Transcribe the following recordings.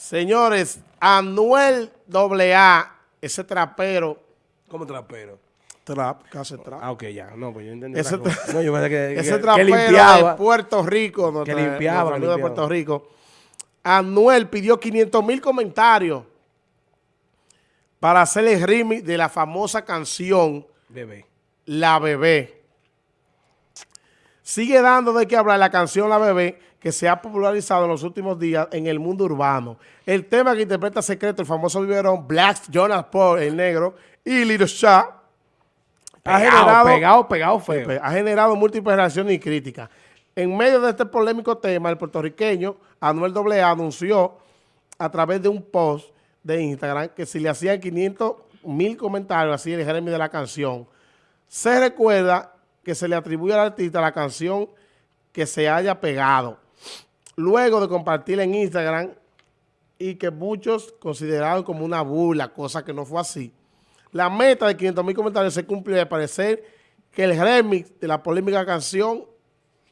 Señores, Anuel AA, ese trapero. ¿Cómo trapero? Trap, casi trap. Ah, ok, ya. No, pues yo entendí. Ese, no, yo pensé que, ese que- trapero que limpiaba. de Puerto Rico. nuestra- limpiaba, nuestro amigo de limpiaba. Puerto Rico. Anuel pidió 500 mil comentarios para hacer el remix de la famosa canción Bebé. La Bebé. Sigue dando de qué hablar la canción La Bebé que se ha popularizado en los últimos días en el mundo urbano. El tema que interpreta Secreto, el famoso biberón Black Jonas Paul, el negro, y Little Shaq, ha generado, pegado, pegado feo. ha generado múltiples reacciones y críticas. En medio de este polémico tema, el puertorriqueño Anuel AA anunció a través de un post de Instagram que si le hacían 500 mil comentarios así el Jeremy de la canción, se recuerda que se le atribuye al artista la canción que se haya pegado. Luego de compartirla en Instagram y que muchos consideraron como una burla, cosa que no fue así. La meta de 500 mil comentarios se cumplió y al parecer que el remix de la polémica canción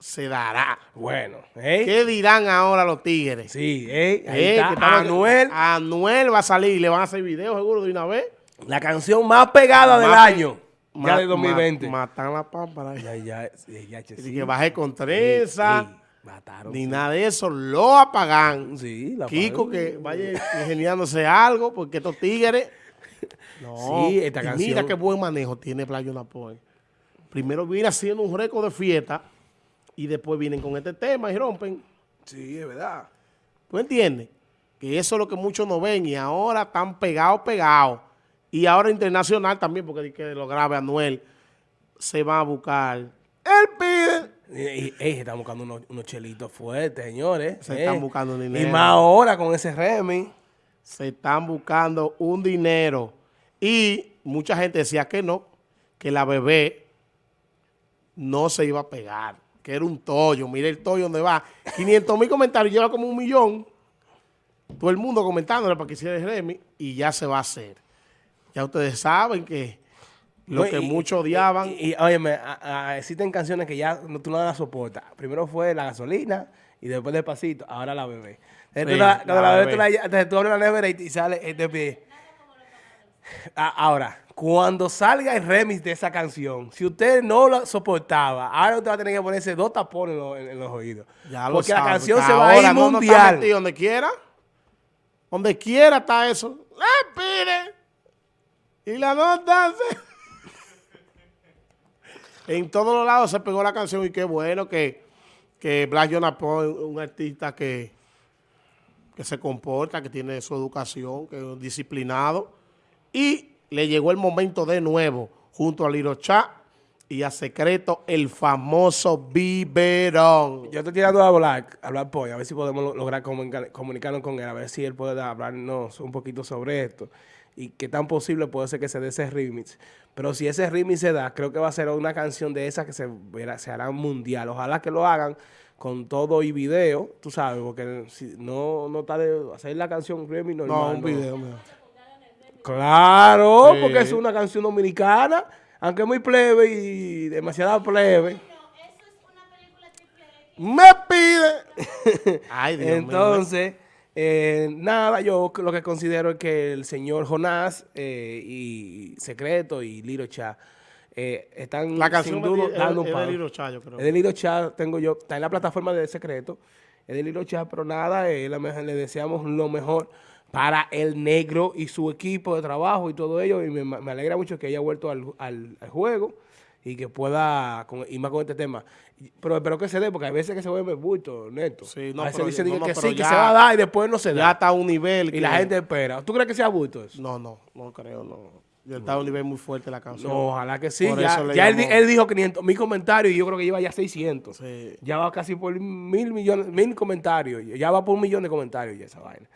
se dará. Bueno, ¿eh? ¿Qué dirán ahora los tigres? Sí, ¿eh? Ahí Eh, está Anuel, Anuel va a salir y le van a hacer videos seguro de una vez. la canción más pegada del Más año. Ya de 2020. ma- matan la pámpara. ya, ya, ya, sí. que baje con trenza, Sí, mataron. ni nada de eso, lo apagan. Sí, la Kiko que vaya ingeniándose algo, porque estos tigres. No, Sí, esta y canción. Mira qué buen manejo tiene Playo Napoy. Primero viene haciendo un récord de fiesta y después vienen con este tema y rompen. Sí, es verdad. ¿Tú entiendes? Que eso es lo que muchos no ven y ahora están pegados, pegados. Y ahora internacional también, porque que lo grave Anuel se va a buscar. Él pide. Ey, se están buscando unos, unos chelitos fuertes, señores. Se eh. están buscando dinero. Y más ahora con ese Remy. Se están buscando un dinero. Y mucha gente decía que no, que la bebé no se iba a pegar, que era un tollo. Mire el tollo donde va. 500 mil comentarios, lleva como un millón. Todo el mundo comentándole para que hiciera el Remy y ya se va a hacer. Ya ustedes saben que lo No, que y- muchos odiaban. Y, y, óyeme, a- a- existen canciones que ya no, tú no las soportas. Primero fue la gasolina y después despacito, ahora la bebé. Entonces, Sí, la- cuando la la bebé, bebé. tú, la, abres la nevera y, y sale eh, de pie. Ahora, cuando salga el remix de esa canción, si usted no la soportaba, ahora usted va a tener que ponerse dos tapones en, los- en- los oídos. Ya lo Porque la sabe, canción se va a ir no, no mundial. metido donde quiera. Donde quiera está eso. Y la nota se- En todos los lados se pegó la canción y qué bueno que, que Black Jonas Paul es un artista que, que se comporta, que tiene su educación, que es disciplinado. Y le llegó el momento de nuevo, junto a Liro Cha y a Secreto, el famoso biberón. Yo estoy tirando a hablar, a hablar pollo, a ver si podemos lo- lograr comunica- comunicarnos con él, a ver si él puede hablarnos un poquito sobre esto y qué tan posible puede ser que se dé ese remix. Pero si ese remix se da, creo que va a ser una canción de esas que se, verá- se hará mundial. Ojalá que lo hagan con todo y video, tú sabes, porque si no, no está de hacer la canción remix normal. No, un video. mira. Claro, Sí. porque es una canción dominicana, aunque es muy plebe y demasiada plebe. Me pide. Ay, Dios mío. Entonces, eh, nada, yo lo que considero es que el señor Jonás eh, y Secreto y Liro Cha eh, están La canción sin duda es de- dando es un de palo. Liro Cha, yo creo. Es de Liro Cha, tengo yo, está en la plataforma de Secreto, es de Liro Cha, pero nada, eh, la le deseamos lo mejor para el negro y su equipo de trabajo y todo ello, y me, me alegra mucho que haya vuelto al, al- al juego y que pueda, con, y más con este tema. Pero espero que se dé, porque hay veces que se vuelve bulto, neto. Sí, no, a veces pero dice yo- no, que sí, que ya- se va a dar y después no se Ya da. está a un nivel. Y que- la gente espera. ¿Tú crees que sea bulto eso? No, no, no creo, no. Ya está a un nivel muy fuerte la canción. No, ojalá que sí. Por Ya, ya él dijo 500 mil comentarios y yo creo que lleva ya 600. Sí. Ya va casi por mil millones, mil comentarios. Ya va por un millón de comentarios ya esa vaina.